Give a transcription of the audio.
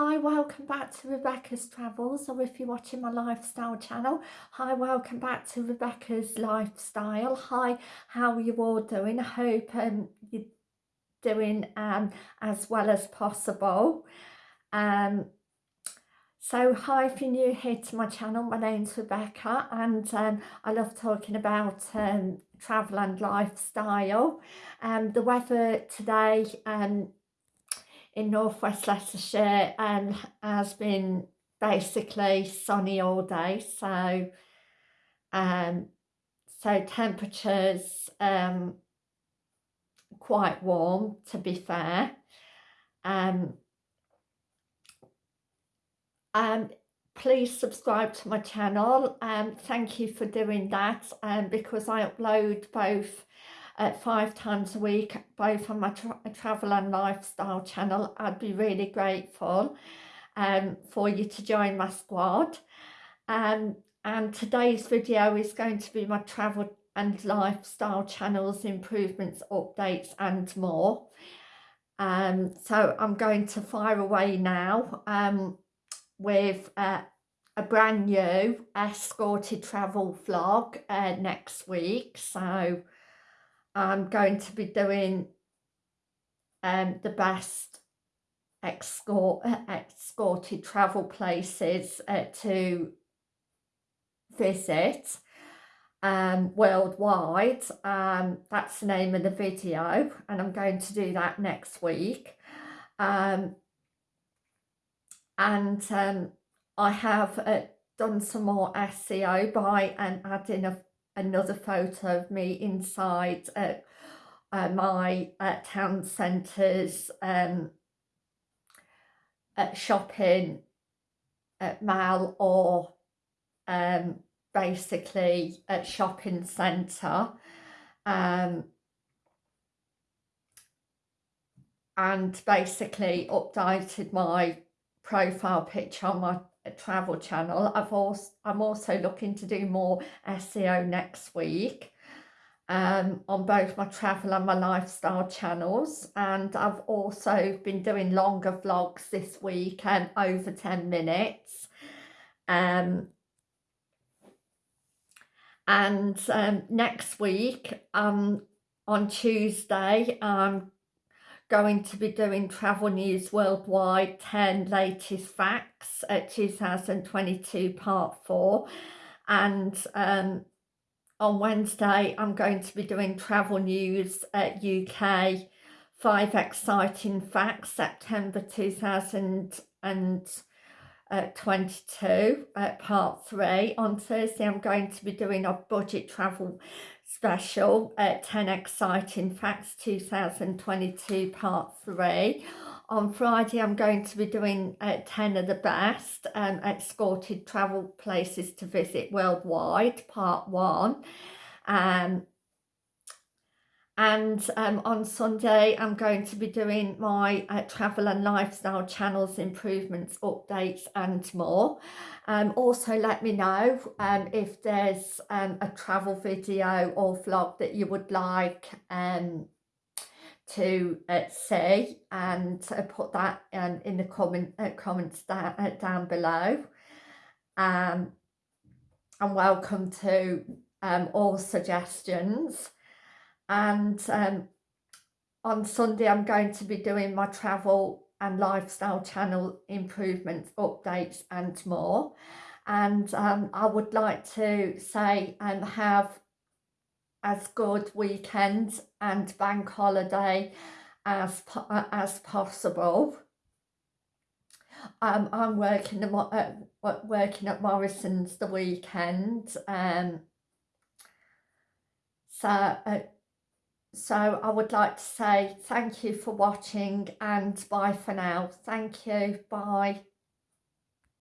Hi, welcome back to Rebecca's Travels, or if you're watching my lifestyle channel, hi, welcome back to Rebecca's Lifestyle. Hi, how are you all doing? I hope um, you're doing um, as well as possible. Um, so hi, if you're new here to my channel, my name's Rebecca and um, I love talking about um, travel and lifestyle. Um, the weather today um, in northwest Leicestershire and has been basically sunny all day. So um, so temperatures um, quite warm to be fair. Um, um, please subscribe to my channel. And um, thank you for doing that um, because I upload both uh, five times a week, both on my tra travel and lifestyle channel. I'd be really grateful um, for you to join my squad. Um, and today's video is going to be my travel and lifestyle channels, improvements, updates and more. Um, so I'm going to fire away now um, with uh, a brand new escorted travel vlog uh, next week. So I'm going to be doing um, the best escort, uh, escorted travel places uh, to visit um, worldwide. Um, that's the name of the video and I'm going to do that next week. Um, and um, I have uh, done some more SEO by um, adding a another photo of me inside uh, uh, my uh, town centres um, shopping at mall or um, basically a shopping centre. Um, and basically updated my profile picture on my travel channel. I've also, I'm also looking to do more SEO next week um, on both my travel and my lifestyle channels. And I've also been doing longer vlogs this week and um, over 10 minutes. Um, and um, next week, um, on Tuesday, I'm going to be doing Travel News Worldwide 10 Latest Facts at 2022 Part 4 and um, on Wednesday I'm going to be doing Travel News at UK 5 Exciting Facts September 2022 at Part 3. On Thursday I'm going to be doing a budget travel special at 10 Exciting Facts 2022 Part 3. On Friday, I'm going to be doing uh, 10 of the best um, escorted travel places to visit worldwide, Part 1. Um, and um, on Sunday I'm going to be doing my uh, travel and lifestyle channels improvements updates and more. Um, also let me know um, if there's um, a travel video or vlog that you would like um, to uh, see and uh, put that um, in the comment uh, comments down, uh, down below. And welcome to all suggestions and um, on Sunday I'm going to be doing my travel and lifestyle channel improvements, updates and more. And um, I would like to say and um, have as good weekend and bank holiday as as possible. Um, I'm working uh, working at Morrison's the weekend. Um, so uh, so I would like to say thank you for watching and bye for now. Thank you. Bye.